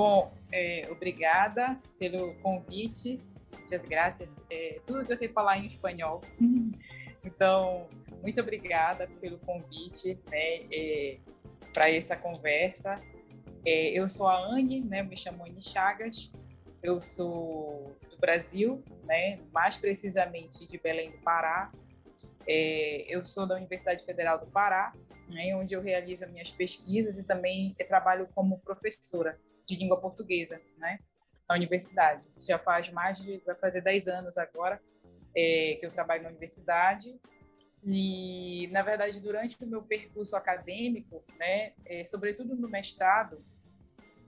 Bom, é, obrigada pelo convite. Muitas graças. É, tudo que eu sei falar em espanhol. Então, muito obrigada pelo convite né, é, para essa conversa. É, eu sou a Anne, né, me chamo Anne Chagas. Eu sou do Brasil, né, mais precisamente de Belém do Pará. É, eu sou da Universidade Federal do Pará, né, onde eu realizo minhas pesquisas e também trabalho como professora de língua portuguesa, né? Na universidade. Já faz mais de, vai fazer 10 anos agora é, que eu trabalho na universidade. E, na verdade, durante o meu percurso acadêmico, né, é, sobretudo no mestrado,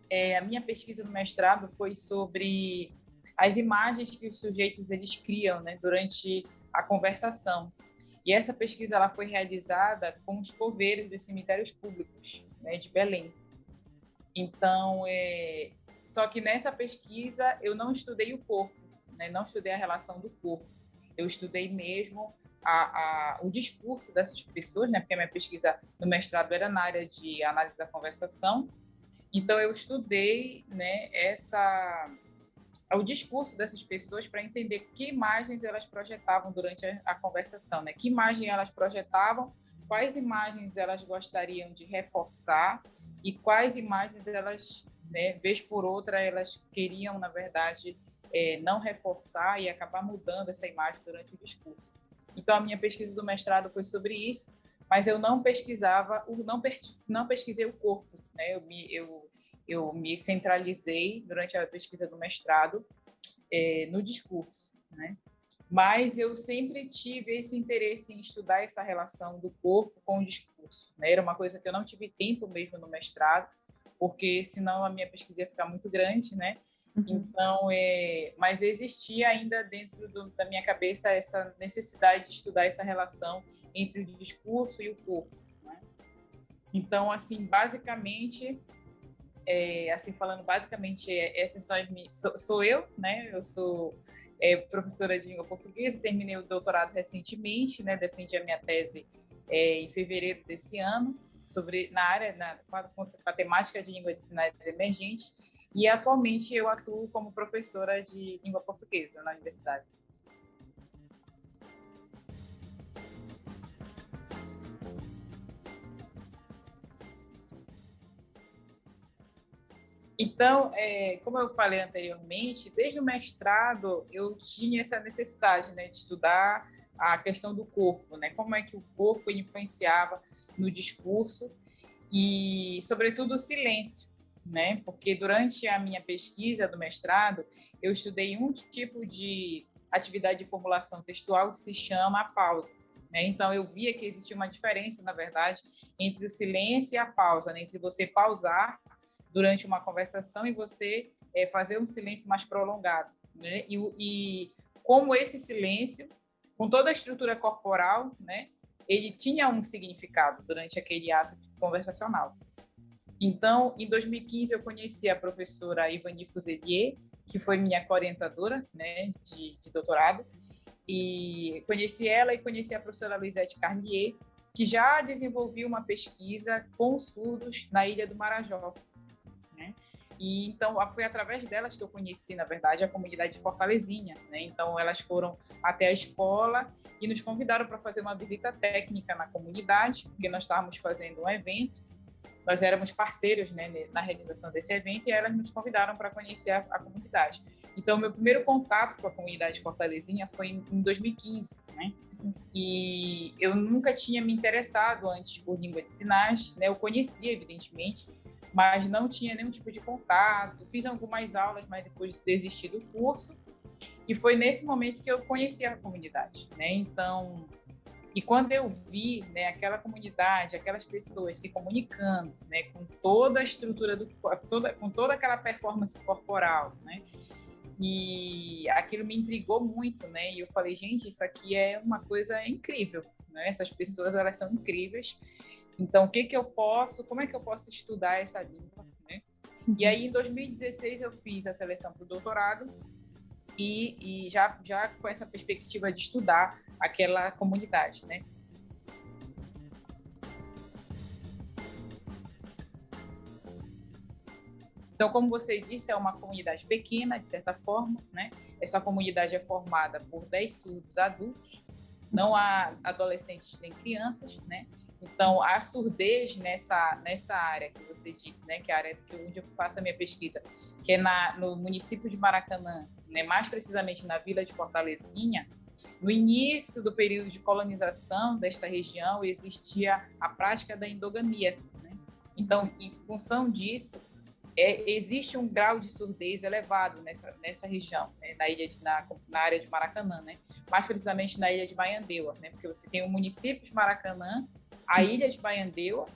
é, a minha pesquisa no mestrado foi sobre as imagens que os sujeitos eles criam né, durante a conversação. E essa pesquisa ela foi realizada com os coveiros dos cemitérios públicos né, de Belém. Então, é... só que nessa pesquisa eu não estudei o corpo, né? não estudei a relação do corpo. Eu estudei mesmo a, a, o discurso dessas pessoas, né? porque a minha pesquisa no mestrado era na área de análise da conversação. Então, eu estudei né, essa, o discurso dessas pessoas para entender que imagens elas projetavam durante a, a conversação, né? que imagem elas projetavam, quais imagens elas gostariam de reforçar e quais imagens elas, né, vez por outra, elas queriam, na verdade, é, não reforçar e acabar mudando essa imagem durante o discurso. Então, a minha pesquisa do mestrado foi sobre isso, mas eu não pesquisava, não, não pesquisei o corpo, né? Eu me, eu, eu me centralizei durante a pesquisa do mestrado é, no discurso, né? Mas eu sempre tive esse interesse em estudar essa relação do corpo com o discurso. Né? Era uma coisa que eu não tive tempo mesmo no mestrado, porque senão a minha pesquisa ia ficar muito grande, né? Uhum. Então, é, mas existia ainda dentro do, da minha cabeça essa necessidade de estudar essa relação entre o discurso e o corpo. Né? Então, assim, basicamente, é, assim falando basicamente, é, essa são sou, sou eu, né? Eu sou é, professora de língua portuguesa, terminei o doutorado recentemente, né, defendi a minha tese é, em fevereiro desse ano, sobre, na área, na, com a temática de língua de sinais emergentes, e atualmente eu atuo como professora de língua portuguesa na universidade. Então, é, como eu falei anteriormente, desde o mestrado eu tinha essa necessidade né, de estudar a questão do corpo, né, como é que o corpo influenciava no discurso e, sobretudo, o silêncio, né, porque durante a minha pesquisa do mestrado eu estudei um tipo de atividade de formulação textual que se chama a pausa. Né? Então, eu via que existia uma diferença, na verdade, entre o silêncio e a pausa, né? entre você pausar durante uma conversação e você é, fazer um silêncio mais prolongado. Né? E, e, como esse silêncio, com toda a estrutura corporal, né, ele tinha um significado durante aquele ato conversacional. Então, em 2015, eu conheci a professora Ivani Fuselier, que foi minha orientadora né, de, de doutorado, e conheci ela e conheci a professora Lisette Carnier, que já desenvolveu uma pesquisa com surdos na Ilha do Marajó, né? E então foi através delas que eu conheci, na verdade, a comunidade de Fortalezinha, né? Então elas foram até a escola e nos convidaram para fazer uma visita técnica na comunidade, porque nós estávamos fazendo um evento. Nós éramos parceiros né, na realização desse evento e elas nos convidaram para conhecer a, a, comunidade. Então, meu primeiro contato com a comunidade de Fortalezinha foi em, em 2015, né? E eu nunca tinha me interessado antes por língua de sinais, né? Eu conhecia, evidentemente, mas não tinha nenhum tipo de contato. Fiz algumas aulas, mas depois desisti do curso. E foi nesse momento que eu conheci a comunidade, né? Então, e quando eu vi, né, aquela comunidade, aquelas pessoas se comunicando, né, com toda a estrutura do toda com toda aquela performance corporal, né? E aquilo me intrigou muito, né? E eu falei, gente, isso aqui é uma coisa incrível, né? Essas pessoas, elas são incríveis. Então, o que que eu posso, como é que eu posso estudar essa língua, né? E aí, em 2016, eu fiz a seleção para o doutorado e, e já, já com essa perspectiva de estudar aquela comunidade, né? Então, como você disse, é uma comunidade pequena, de certa forma, né? Essa comunidade é formada por 10 surdos adultos, não há adolescentes nem crianças, né? Então, a surdez nessa, nessa área que você disse, né, que é a área que, onde eu faço a minha pesquisa, que é na, no município de Maracanã, né, mais precisamente na vila de Fortalezinha, no início do período de colonização desta região, existia a prática da endogamia. Né? Então, em função disso, é, existe um grau de surdez elevado nessa, nessa região, né, na, ilha de, na, na, área de Maracanã, né, mais precisamente na ilha de Baiandeua, né, porque você tem o município de Maracanã, a ilha de Baiandeua,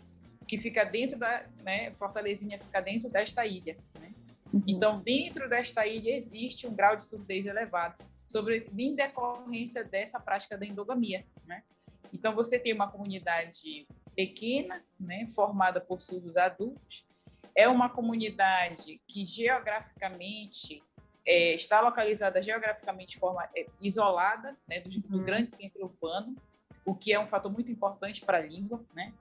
que fica dentro da, né, Fortalezinha fica dentro desta ilha. Né? Uhum. Então, dentro desta ilha existe um grau de surdez elevado, sobre em decorrência dessa prática da endogamia, né? Então, você tem uma comunidade pequena, né, formada por surdos adultos, é uma comunidade que geograficamente é, está localizada geograficamente forma, é, isolada né, do, do, uhum. grande centro urbano, o que é um fator muito importante para a língua, né?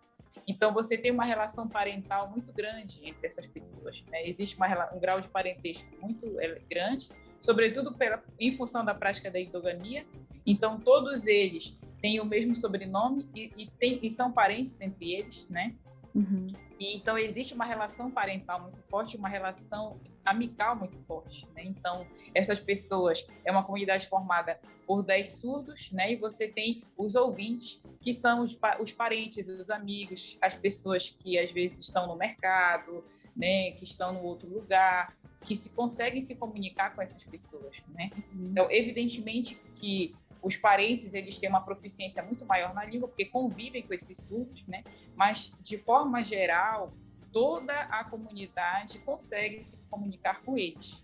Então você tem uma relação parental muito grande entre essas pessoas. Né? Existe uma, um grau de parentesco muito é, grande, sobretudo pela, em função da prática da endogamia. Então todos eles têm o mesmo sobrenome e, e, tem, e são parentes entre eles, né? Uhum. E, então, existe uma relação parental muito forte, uma relação amical muito forte. Né? Então, essas pessoas, é uma comunidade formada por 10 surdos, né? e você tem os ouvintes, que são os, os parentes, os amigos, as pessoas que às vezes estão no mercado, né? que estão no outro lugar, que se conseguem se comunicar com essas pessoas. Né? Uhum. Então, evidentemente que os parentes eles têm uma proficiência muito maior na língua porque convivem com esses surdos, né? Mas de forma geral, toda a comunidade consegue se comunicar com eles.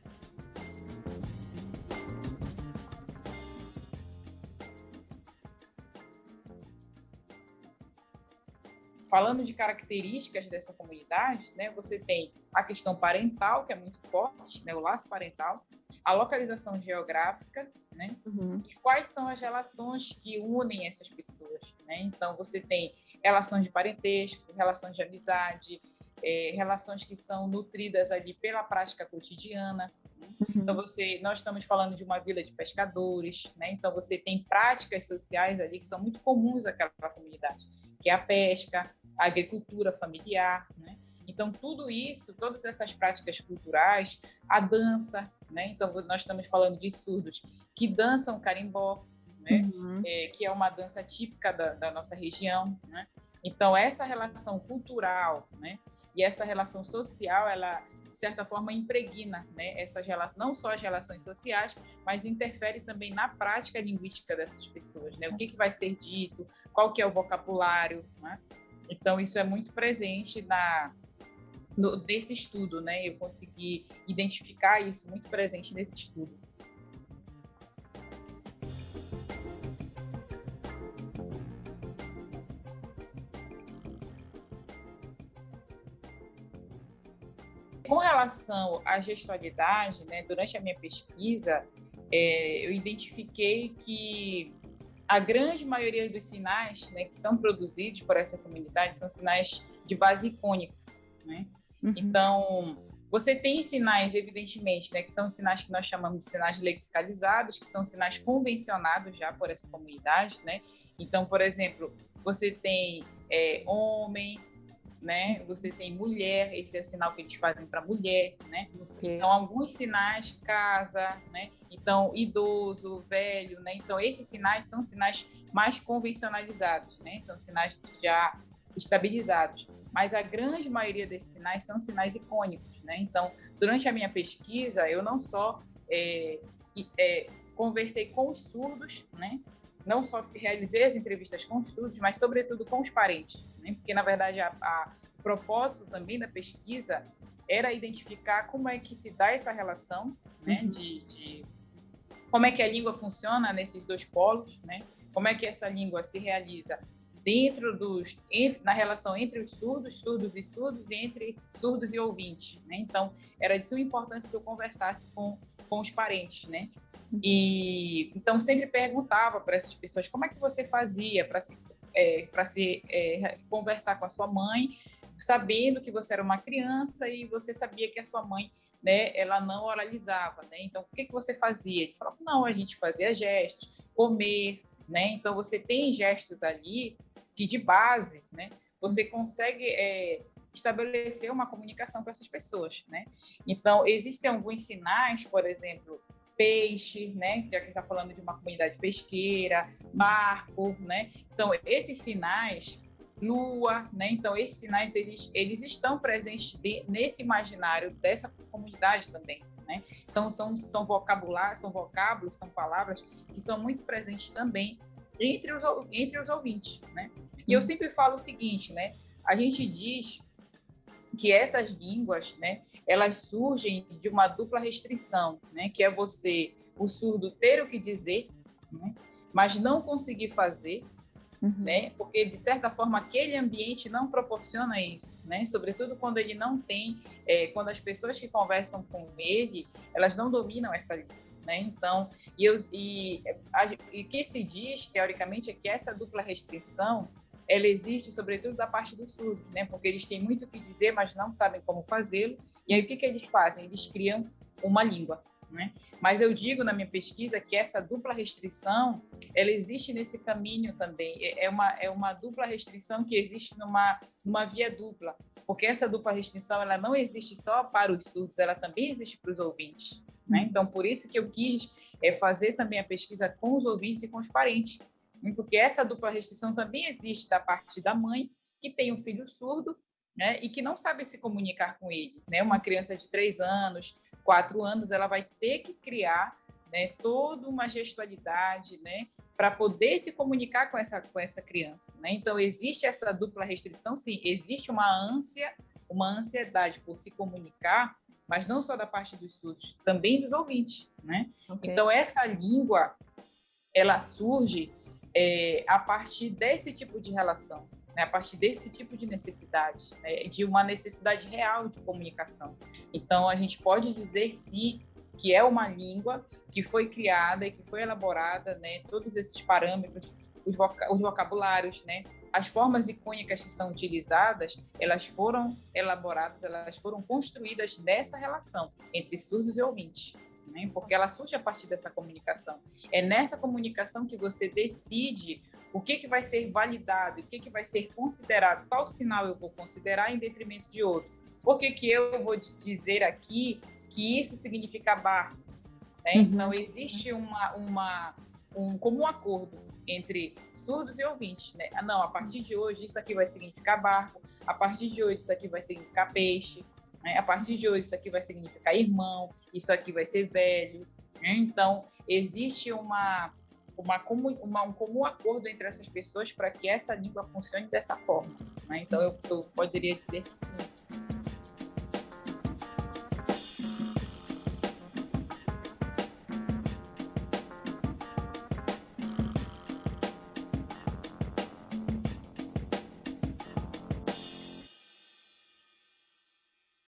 Falando de características dessa comunidade, né, você tem a questão parental, que é muito forte, né, o laço parental, a localização geográfica, né, uhum. e quais são as relações que unem essas pessoas. Né? Então, você tem relações de parentesco, relações de amizade, é, relações que são nutridas ali pela prática cotidiana. Né? Uhum. Então, você, nós estamos falando de uma vila de pescadores, né? então você tem práticas sociais ali que são muito comuns àquela comunidade, que é a pesca, a agricultura familiar, né? Então, tudo isso, todas essas práticas culturais, a dança, né? Então, nós estamos falando de surdos que dançam carimbó, né? Uhum. É, que é uma dança típica da, da, nossa região, né? Então, essa relação cultural, né? E essa relação social, ela, de certa forma, impregna, né? Essas, não só as relações sociais, mas interfere também na prática linguística dessas pessoas, né? O que, que vai ser dito, qual que é o vocabulário, né? Então, isso é muito presente na, no, desse estudo, né? Eu consegui identificar isso muito presente nesse estudo. Com relação à gestualidade, né, durante a minha pesquisa, é, eu identifiquei que a grande maioria dos sinais né, que são produzidos por essa comunidade são sinais de base icônica. Né? Uhum. Então, você tem sinais, evidentemente, né, que são sinais que nós chamamos de sinais lexicalizados, que são sinais convencionados já por essa comunidade. Né? Então, por exemplo, você tem é, homem, né? Você tem mulher, esse é o sinal que eles fazem para mulher, né? Okay. Então, alguns sinais, casa, né? Então, idoso, velho, né? Então, esses sinais são sinais mais convencionalizados, né? São sinais já estabilizados. Mas a grande maioria desses sinais são sinais icônicos, né? Então, durante a minha pesquisa, eu não só é, é, conversei com os surdos, né? Não só realizei as entrevistas com os surdos, mas sobretudo com os parentes, né? Porque na verdade a, a propósito também da pesquisa era identificar como é que se dá essa relação, né? Uhum. De, de como é que a língua funciona nesses dois polos, né? Como é que essa língua se realiza dentro dos entre, na relação entre os surdos, surdos e surdos e entre surdos e ouvintes, né? Então, era de suma importância que eu conversasse com com os parentes, né? E então sempre perguntava para essas pessoas como é que você fazia para se é, para se é, conversar com a sua mãe, sabendo que você era uma criança e você sabia que a sua mãe né, ela não oralizava, né? Então, o que, que você fazia? Ele falava, não, a gente fazia gestos, comer, né? Então, você tem gestos ali que, de base, né, você consegue é, estabelecer uma comunicação com essas pessoas, né? Então, existem alguns sinais, por exemplo, peixe, né? Já que está falando de uma comunidade pesqueira, barco, né? Então, esses sinais, lua, né? Então, esses sinais, eles, eles estão presentes de, nesse imaginário dessa comunidade também, né? São, são, são vocabulários, são vocábulos, são palavras que são muito presentes também entre os, entre os ouvintes, né? E eu uhum. sempre falo o seguinte, né? A gente diz que essas línguas, né, elas surgem de uma dupla restrição, né, que é você, o surdo, ter o que dizer, né, mas não conseguir fazer, uhum. né, porque de certa forma aquele ambiente não proporciona isso, né, sobretudo quando ele não tem, é, quando as pessoas que conversam com ele, elas não dominam essa língua. Né? Então, e, eu, e, e o que se diz, teoricamente, é que essa dupla restrição ela existe sobretudo da parte dos surdos, né? Porque eles têm muito o que dizer, mas não sabem como fazê-lo. E aí o que, que eles fazem? Eles criam uma língua, né? Mas eu digo na minha pesquisa que essa dupla restrição, ela existe nesse caminho também. É, é uma, é uma dupla restrição que existe numa, numa via dupla, porque essa dupla restrição ela não existe só para os surdos, ela também existe para os ouvintes. Né? Uhum. Então, por isso que eu quis é, fazer também a pesquisa com os ouvintes e com os parentes, porque essa dupla restrição também existe da parte da mãe, que tem um filho surdo, né, e que não sabe se comunicar com ele. Né? Uma criança de três anos, quatro anos, ela vai ter que criar né, toda uma gestualidade né, para poder se comunicar com essa, com essa criança. Né? Então, existe essa dupla restrição, sim, existe uma ânsia, uma ansiedade por se comunicar, mas não só da parte dos surdos, também dos ouvintes. Né? Okay. Então, essa língua, ela surge é, a partir desse tipo de relação, né, a partir desse tipo de necessidade, né, de uma necessidade real de comunicação. Então, a gente pode dizer, sim, que é uma língua que foi criada e que foi elaborada, né, todos esses parâmetros, os, voca os vocabulários, né, as formas icônicas que são utilizadas, elas foram elaboradas, elas foram construídas nessa relação entre surdos e ouvintes né? porque ela surge a partir dessa comunicação. É nessa comunicação que você decide o que, que vai ser validado, o que, que vai ser considerado, qual sinal eu vou considerar em detrimento de outro. Por que, que eu vou dizer aqui que isso significa barco? Né? Uhum. Então, existe uma, uma, um comum acordo entre surdos e ouvintes. Né? Ah, não, a partir de hoje isso aqui vai significar barco, a partir de hoje isso aqui vai significar peixe, né? A partir de hoje, isso aqui vai significar irmão, isso aqui vai ser velho. Né? Então, existe uma, uma, uma, um comum acordo entre essas pessoas para que essa língua funcione dessa forma. Né? Então, eu, eu poderia dizer que sim.